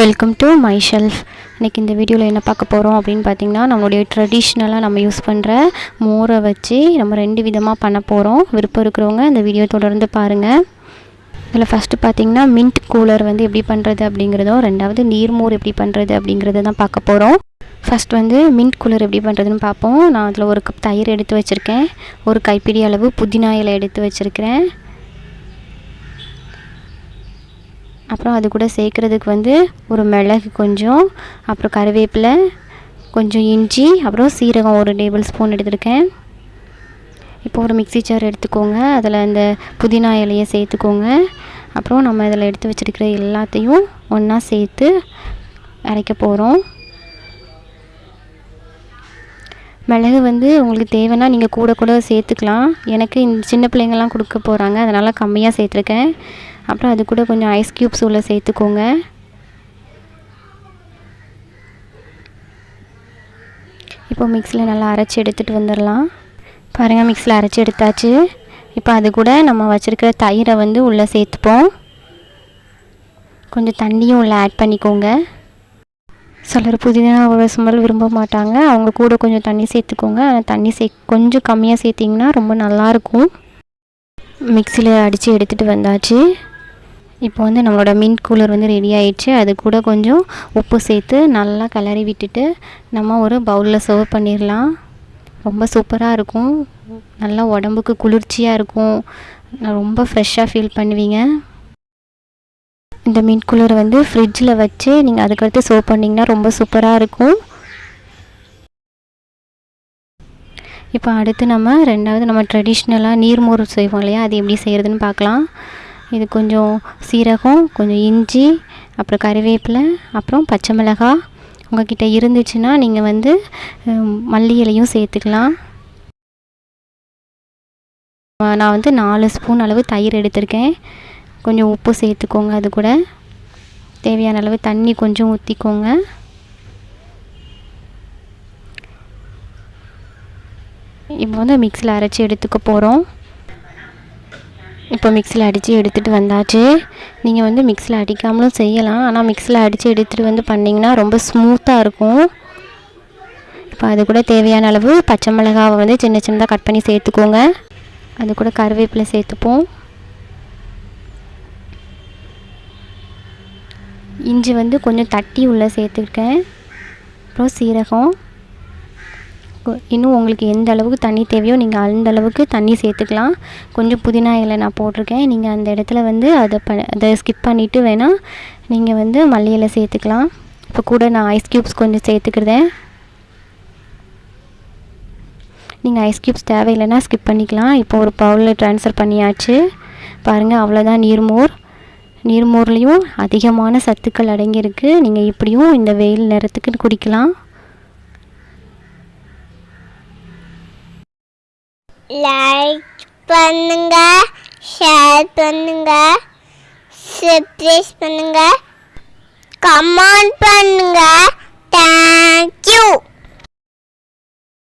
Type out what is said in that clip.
Welcome to my shelf இன்றைக்கி இந்த வீடியோவில் என்ன பார்க்க போகிறோம் அப்படின்னு பார்த்தீங்கன்னா நம்மளுடைய ட்ரெடிஷ்னலாக நம்ம யூஸ் பண்ணுற மோரை வச்சு நம்ம ரெண்டு விதமாக பண்ண போகிறோம் விருப்பம் இருக்கிறவங்க இந்த வீடியோ தொடர்ந்து பாருங்கள் இதில் ஃபஸ்ட்டு பார்த்தீங்கன்னா மின்ட் கூலர் வந்து எப்படி பண்ணுறது அப்படிங்கிறதும் ரெண்டாவது நீர்மோர் எப்படி பண்ணுறது அப்படிங்கிறத தான் பார்க்க போகிறோம் ஃபஸ்ட் வந்து மின்ட் கூலர் எப்படி பண்ணுறதுன்னு பார்ப்போம். நான் அதில் ஒரு கப் தயிர் எடுத்து வச்சுருக்கேன். ஒரு கைப்பிடி அளவு புதினா இலை எடுத்து வச்சுருக்கிறேன். அப்புறம் அது கூட சேர்க்குறதுக்கு வந்து ஒரு மிளகு கொஞ்சம் அப்புறம் கருவேப்பிலை கொஞ்சம் இஞ்சி அப்புறம் சீரகம் ஒரு டேபிள் ஸ்பூன் எடுத்துருக்கேன். இப்போ ஒரு மிக்ஸி ஜார் எடுத்துக்கோங்க. அதில் அந்த புதினா இலையை சேர்த்துக்கோங்க. அப்புறம் நம்ம இதில் எடுத்து வச்சுருக்கிற எல்லாத்தையும் ஒன்றா சேர்த்து அரைக்க போகிறோம் மிளகு வந்து உங்களுக்கு தேவைன்னா நீங்கள் கூட கூட சேர்த்துக்கலாம். எனக்கு இந்த சின்ன பிள்ளைங்கள்லாம் கொடுக்க போகிறாங்க அதனால் கம்மியாக சேர்த்துருக்கேன். அப்புறம் அது கூட கொஞ்சம் ஐஸ் க்யூப்ஸ் உள்ளே சேர்த்துக்கோங்க. இப்போ மிக்ஸியில் நல்லா அரைச்சி எடுத்துகிட்டு வந்துடலாம். பாருங்கள் மிக்ஸியில் அரைச்சி எடுத்தாச்சு. இப்போ அது கூட நம்ம வச்சுருக்கிற தயிரை வந்து உள்ளே சேர்த்துப்போம். கொஞ்சம் தண்ணியும் உள்ளே ஆட் பண்ணிக்கோங்க. சிலர் புதினாவோட ஸ்மெல் விரும்ப மாட்டாங்க. அவங்க கூட கொஞ்சம் தண்ணி சேர்த்துக்கோங்க. ஆனால் தண்ணி சே கொஞ்சம் கம்மியாக சேர்த்திங்கன்னா ரொம்ப நல்லாயிருக்கும் மிக்சியில் அடித்து எடுத்துகிட்டு வந்தாச்சு. இப்போ வந்து நம்மளோட மின்ட் கூலர் வந்து ரெடி ஆயிடுச்சு. அது கூட கொஞ்சம் உப்பு சேர்த்து நல்லா கிளறி விட்டுட்டு நம்ம ஒரு பவுலில் சர்வ் பண்ணிடலாம். ரொம்ப சூப்பராக இருக்கும். நல்லா உடம்புக்கு குளிர்ச்சியாக இருக்கும். ரொம்ப ஃப்ரெஷ்ஷாக ஃபீல் பண்ணுவீங்க. இந்த மின்ட் கூலரை வந்து ஃப்ரிட்ஜில் வச்சு நீங்கள் அதுக்கடுத்து சர்வ் பண்ணிங்கன்னா ரொம்ப சூப்பராக இருக்கும். இப்போ அடுத்து நம்ம ரெண்டாவது நம்ம ட்ரெடிஷ்னலாக நீர்மோர் செய்வோம் இல்லையா? அது எப்படி செய்கிறதுன்னு பார்க்கலாம். இது கொஞ்சம் சீரகம் கொஞ்சம் இஞ்சி அப்புறம் கருவேப்பிலை அப்புறம் பச்சை மிளகாய். உங்கள்கிட்ட இருந்துச்சுன்னா நீங்கள் வந்து மல்லி இலையும் சேர்த்துக்கலாம். நான் வந்து நாலு ஸ்பூன் அளவு தயிர் எடுத்திருக்கேன். கொஞ்சம் உப்பு சேர்த்துக்கோங்க அது கூட. தேவையான அளவு தண்ணி கொஞ்சம் ஊற்றிக்கோங்க இப்போ வந்து மிக்ஸியில் அரைச்சி எடுத்துக்க போகிறோம் இப்போ மிக்ஸியில் அடித்து எடுத்துகிட்டு வந்தாச்சு. நீங்கள் வந்து மிக்ஸியில் அடிக்காமலும் செய்யலாம். ஆனால் மிக்ஸியில் அடித்து எடுத்துகிட்டு வந்து பண்ணிங்கன்னா ரொம்ப ஸ்மூத்தாக இருக்கும். இப்போ அது கூட தேவையான அளவு பச்சை மிளகாவை வந்து சின்ன சின்னதாக கட் பண்ணி சேர்த்துக்கோங்க. அது கூட கருவேப்பிலை சேர்த்துப்போம். இஞ்சி வந்து கொஞ்சம் தட்டி உள்ளே சேர்த்துருக்கேன். அப்புறம் சீரகம். இன்னும் உங்களுக்கு எந்த அளவுக்கு தண்ணி தேவையோ நீங்கள் அந்த அளவுக்கு தண்ணி சேர்த்துக்கலாம். கொஞ்சம் புதினா இலை நான் போட்டிருக்கேன். நீங்கள் அந்த இடத்துல வந்து அதை ப அதை ஸ்கிப் பண்ணிவிட்டு வேணால் நீங்கள் வந்து மல்லி இலை சேர்த்துக்கலாம். இப்போ கூட நான் ஐஸ் க்யூப்ஸ் கொஞ்சம் சேர்த்துக்கிறேன். நீங்கள் ஐஸ் க்யூப்ஸ் தேவையில்லைன்னா ஸ்கிப் பண்ணிக்கலாம். இப்போ ஒரு பவுலில் ட்ரான்ஸ்ஃபர் பண்ணியாச்சு. பாருங்கள் அவ்வளோதான் நீர்மோர் நீர்மோர்லேயும் அதிகமான சத்துக்கள் அடங்கியிருக்கு. நீங்கள் இப்படியும் இந்த வெயில் நேரத்துக்கு குடிக்கலாம். லைக் பண்ணுங்க ஷேர் பண்ணுங்க சப்ஸ்கிரைப் பண்ணுங்க. கமெண்ட் பண்ணுங்க. தேங்க்யூ